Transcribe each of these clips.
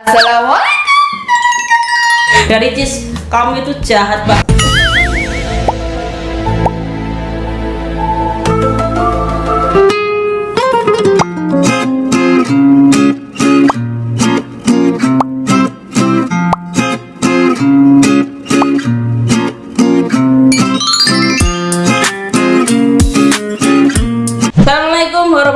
Assalamualaikum. Dari Cis, kamu itu jahat banget.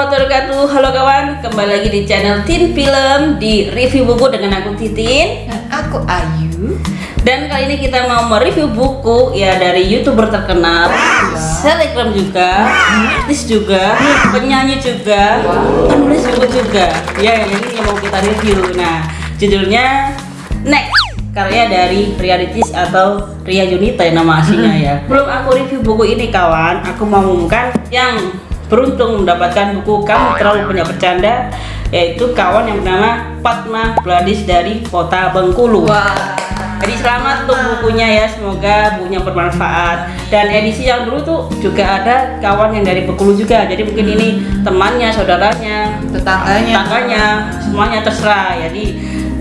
Warahmatullahi wabarakatuh Halo kawan, kembali lagi di channel Tin Film Di review buku dengan aku Titin Dan aku Ayu. Dan kali ini kita mau mereview buku ya dari youtuber terkenal, selebgram juga, artis juga, penyanyi juga, penulis buku juga. Ya yang ini yang mau kita review. Nah judulnya Next karya dari Ria Ricis atau Ria Yunita ya nama aslinya ya. Belum aku review buku ini kawan, aku mau mengumumkan yang beruntung mendapatkan buku Kamu Terlalu Banyak Bercanda yaitu kawan yang bernama Fatma Gladys dari Kota Bengkulu. Wah. Jadi selamat untuk bukunya ya, semoga bukunya bermanfaat. Dan edisi yang dulu tuh juga ada kawan yang dari Bengkulu juga. Jadi mungkin ini temannya, saudaranya, Tetangganya. tetangganya, semuanya terserah. Jadi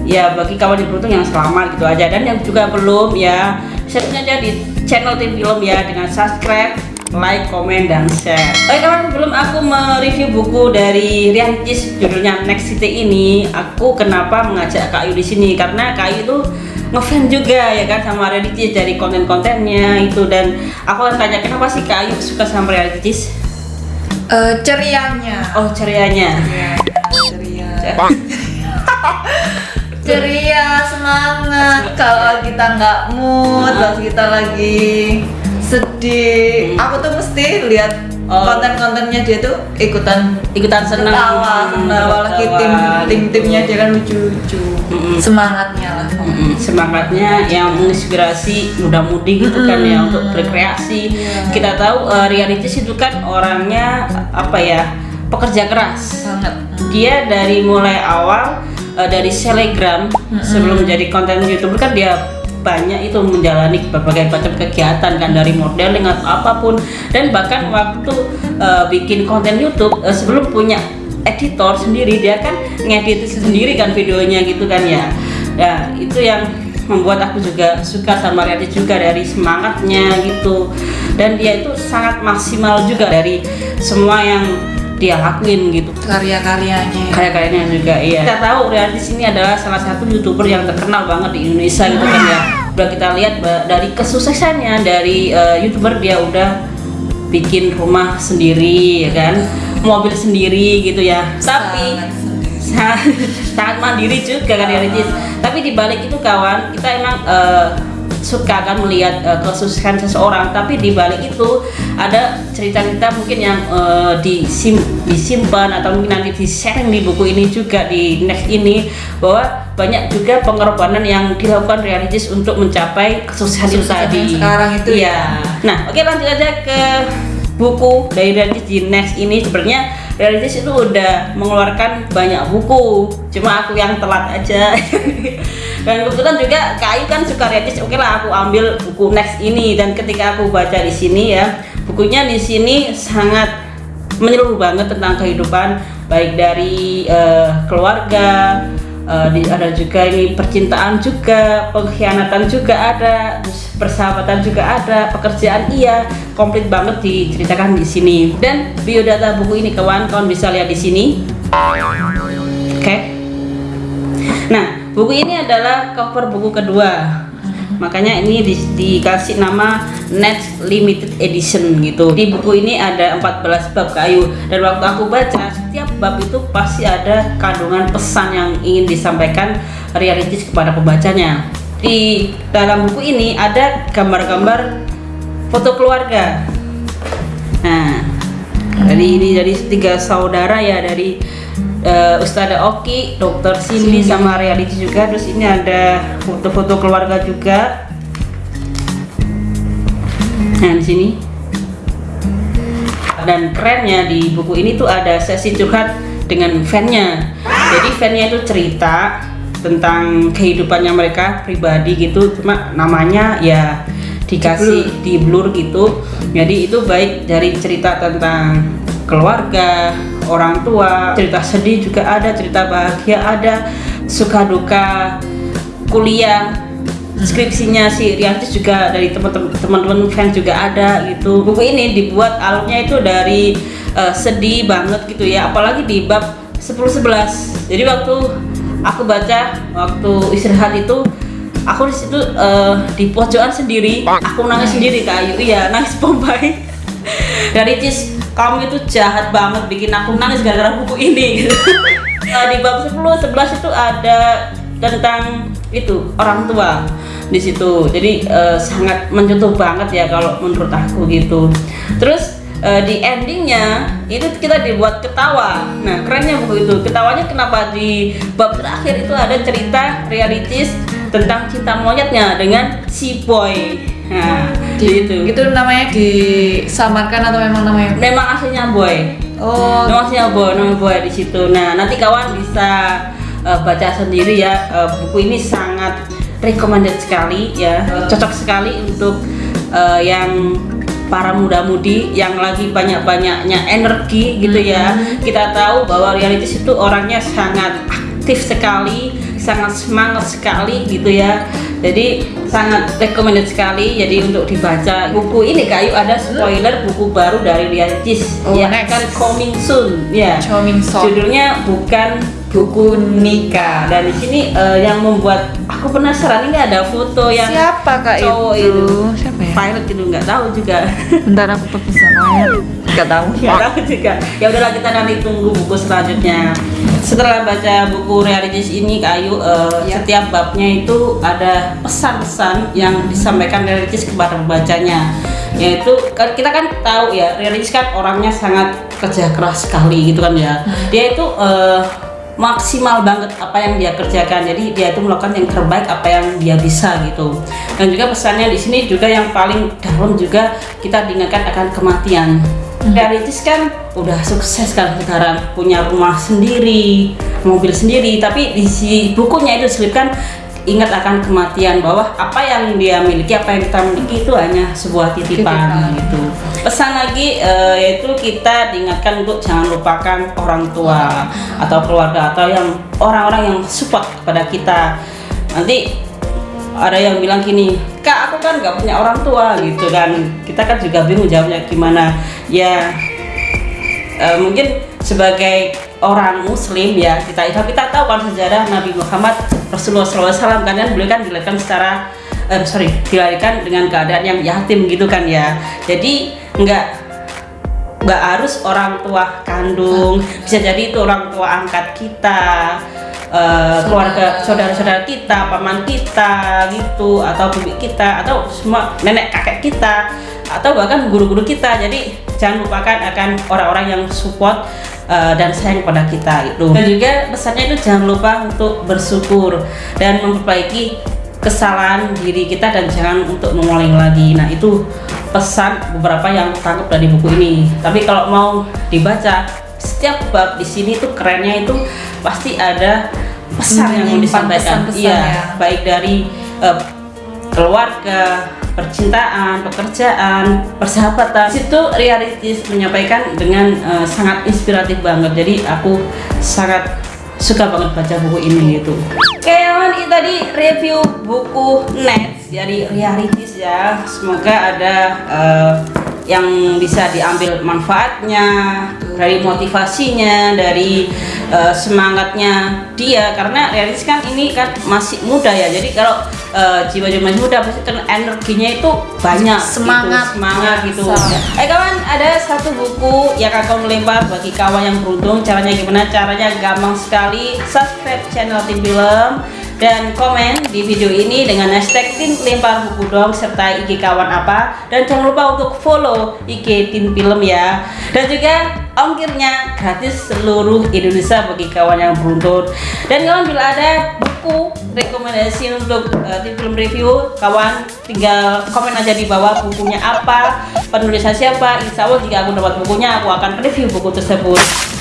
ya bagi kawan yang beruntung yang selamat gitu aja. Dan yang juga belum ya, share aja di channel Tim Film ya dengan subscribe, like, komen, dan share. Oke kawan, belum aku mereview buku dari Rian Cis judulnya Next City ini, aku kenapa mengajak Kak Ayu di sini? Karena Kak Ayu tuh ngefans juga ya kan sama Rian Cis dari konten-kontennya itu dan aku akan tanya kenapa sih Kak Ayu suka sama Rian Cis? Eh, cerianya. Oh cerianya. Ceria. Ceria, semangat. Kalau kita nggak mood, pas kita lagi sedih, Hmm. aku tuh mesti lihat Oh. konten-kontennya dia tuh ikutan ikutan senang ketawa, ketawa lagi tim tim timnya dia kan lucu-lucu. Mm-mm. Semangatnya lah. Mm-mm, semangatnya yang menginspirasi muda-mudi gitu kan ya untuk berkreasi Iya. kita tahu uh, Ria Ricis itu kan orangnya apa ya pekerja keras Sangat. dia dari mulai awal uh, dari selegram sebelum jadi konten youtuber kan dia banyak itu menjalani berbagai macam kegiatan kan dari modeling atau apa pun. Dan bahkan waktu uh, bikin konten YouTube uh, sebelum punya editor sendiri dia kan ngedit sendiri kan videonya gitu kan ya. Ya itu yang membuat aku juga suka sama Riati juga dari semangatnya gitu. Dan dia itu sangat maksimal juga dari semua yang dia lakuin gitu. Karya-karyanya. karya-karyanya juga iya. Kita tahu Riantis ini adalah salah satu youtuber yang terkenal banget di Indonesia gitu kan ya. Udah kita lihat dari kesuksesannya dari eh, youtuber dia udah bikin rumah sendiri ya kan? Mobil sendiri gitu ya. Tapi Sangat mandiri juga kan ya Ricis tapi di balik itu kawan kita emang eh, suka kan melihat eh, kesuksesan seseorang tapi di balik itu ada cerita-cerita mungkin yang eh, disim- disimpan atau mungkin nanti di sharing di buku ini juga di next ini bahwa banyak juga pengorbanan yang dilakukan realistis untuk mencapai kesuksesan itu tadi sekarang itu Iya. ya. nah oke lanjut aja ke buku dari realistis di next ini sebenarnya realistis itu udah mengeluarkan banyak buku. Cuma aku yang telat aja. Dan kebetulan juga Kayu kan suka realistis oke lah aku ambil buku next ini. Dan ketika aku baca di sini ya bukunya di sini sangat menyeluruh banget tentang kehidupan baik dari eh, keluarga eh, di- ada juga ini percintaan juga pengkhianatan juga ada persahabatan juga ada pekerjaan iya komplit banget diceritakan di sini. Dan biodata buku ini kawan kawan bisa lihat di sini. Oke. Nah buku ini adalah cover buku kedua makanya ini di- dikasih nama Next Limited Edition gitu. Di buku ini ada 14 bab kayu dan waktu aku baca setiap bab itu pasti ada kandungan pesan yang ingin disampaikan realistis kepada pembacanya. Di dalam buku ini ada gambar-gambar foto keluarga. Nah dari ini dari tiga saudara ya dari eh, Ustazah Oki, Dokter Cindy sama Reality juga. Terus ini ada foto-foto keluarga juga. Nah di sini. Dan kerennya di buku ini tuh ada sesi curhat dengan fannya. Jadi fannya itu cerita tentang kehidupannya mereka pribadi gitu. Cuma namanya ya dikasih di blur gitu. Jadi itu baik dari cerita tentang keluarga, orang tua, cerita sedih juga ada, cerita bahagia ada, suka duka kuliah skripsinya si Riantis juga dari teman-teman fans juga ada gitu. Buku ini dibuat alurnya itu dari eh, sedih banget gitu ya apalagi di bab 10-11 jadi waktu aku baca waktu istirahat itu aku di situ eh, di pojokan sendiri aku nangis sendiri kak Ayu. Iya nangis pompai. Dari Cis kamu itu jahat banget bikin aku nangis gara-gara buku ini. Gitu. Eh, di bab 10 11 itu ada tentang itu orang tua di situ. Jadi eh, sangat menyentuh banget ya kalau menurut aku gitu. Terus eh, di endingnya itu kita dibuat ketawa. Nah kerennya buku itu ketawanya kenapa di bab terakhir itu ada cerita realitis tentang cinta monyetnya dengan si boy. Nah Di- gitu Itu. namanya disamarkan atau memang namanya? memang aslinya boy. Oh, Nama aslinya boy nama boy di situ. Nah nanti kawan bisa eh, baca sendiri ya. Eh, buku ini sangat recommended sekali ya. Cocok sekali untuk eh, yang para muda-mudi yang lagi banyak-banyaknya energi gitu ya. Kita tahu bahwa realitis itu orangnya sangat aktif sekali sangat semangat sekali gitu ya jadi sangat recommended sekali jadi untuk dibaca buku ini kayu ada spoiler buku baru dari realitis Oh, yang next. akan coming soon ya Coming soon. judulnya bukan buku nikah dan di sini eh, yang membuat aku penasaran ini ada foto yang siapa kak cowok itu? itu Siapa ya? pilot itu nggak tahu juga Bentar aku pergi namanya. Gak tahu. nggak tahu juga ya udahlah kita nanti tunggu buku selanjutnya setelah baca buku realitis ini Kak Ayu eh, Ya. setiap babnya itu ada pesan-pesan yang disampaikan realitis kepada pembacanya. Yaitu kan kita kan tahu ya realitis kan orangnya sangat kerja keras sekali gitu kan ya. Dia itu eh, maksimal banget apa yang dia kerjakan. Jadi dia itu melakukan yang terbaik apa yang dia bisa gitu. Dan juga pesannya di sini juga yang paling dalam juga kita diingatkan akan kematian. Realitis kan udah sukses kan sekarang punya rumah sendiri mobil sendiri. Tapi di si bukunya itu diselipkan ingat akan kematian bahwa apa yang dia miliki apa yang kita miliki itu hanya sebuah titipan Titipan. gitu. Pesan lagi eh, yaitu kita diingatkan untuk jangan lupakan orang tua atau keluarga atau yang orang-orang yang support kepada kita. Nanti ada yang bilang gini kak aku kan nggak punya orang tua gitu kan. Kita kan juga bingung jawabnya gimana. Ya eh, mungkin sebagai orang muslim ya kita itu kita tahu kan sejarah Nabi Muhammad Rasulullah SAW kan kan beliau kan dilahirkan secara eh, sorry dilahirkan dengan keadaan yang yatim gitu kan ya. Jadi nggak nggak harus orang tua kandung. Bisa jadi itu orang tua angkat kita eh, keluarga saudara-saudara kita paman kita gitu atau bibi kita atau semua nenek kakek kita atau bahkan guru-guru kita. Jadi jangan lupakan akan orang-orang yang support eh, dan sayang pada kita itu dan juga pesannya itu jangan lupa untuk bersyukur dan memperbaiki kesalahan diri kita dan jangan untuk mengulangi lagi. Nah, itu pesan beberapa yang tangkap dari buku ini. Tapi kalau mau dibaca setiap bab di sini tuh kerennya itu pasti ada pesan yang mau disampaikan. pesan-pesan Iya, ya. baik dari eh, keluarga, percintaan, pekerjaan, persahabatan. Situ realistis menyampaikan dengan eh, sangat inspiratif banget. Jadi aku sangat suka banget baca buku ini gitu. Oke, kawan ini tadi review buku Nets dari Realities ya. Semoga ada eh, yang bisa diambil manfaatnya, dari motivasinya, dari eh, semangatnya dia karena Realities kan ini kan masih muda ya. Jadi kalau eh, jiwa-jiwa masih muda pasti kan energinya itu banyak Semangat. gitu, semangat gitu. Sama. Eh kawan, ada satu buku yang akan melempar bagi kawan yang beruntung. Caranya gimana? Caranya gampang sekali. Subscribe channel Tim Film dan komen di video ini dengan hashtag Tim Lempar Buku Dong serta IG kawan apa dan jangan lupa untuk follow IG Tim Film ya dan juga ongkirnya gratis seluruh Indonesia bagi kawan yang beruntung dan kawan bila ada buku rekomendasi untuk uh, Film review kawan tinggal komen aja di bawah bukunya apa penulisnya siapa insya Allah jika aku dapat bukunya aku akan review buku tersebut.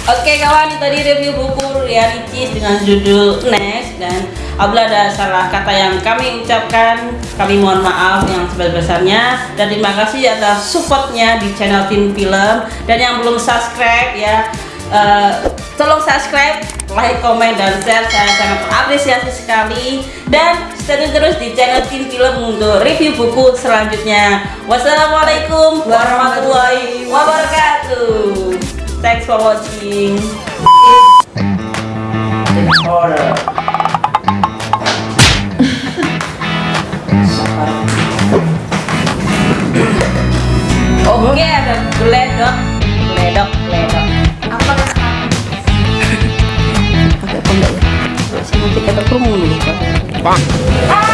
Oke kawan itu tadi review buku realities dengan judul Next dan apabila ada salah kata yang kami ucapkan kami mohon maaf yang sebesar-besarnya dan terima kasih atas supportnya di channel Tim Film dan yang belum subscribe ya Eh, tolong subscribe, like, komen, dan share. Saya sangat apresiasi sekali. Dan stay terus di channel Tim Film untuk review buku selanjutnya. Wassalamualaikum warahmatullahi wabarakatuh. Thanks for watching. Oke, ada geledok, geledok, Ela é pro mundo, né? cara.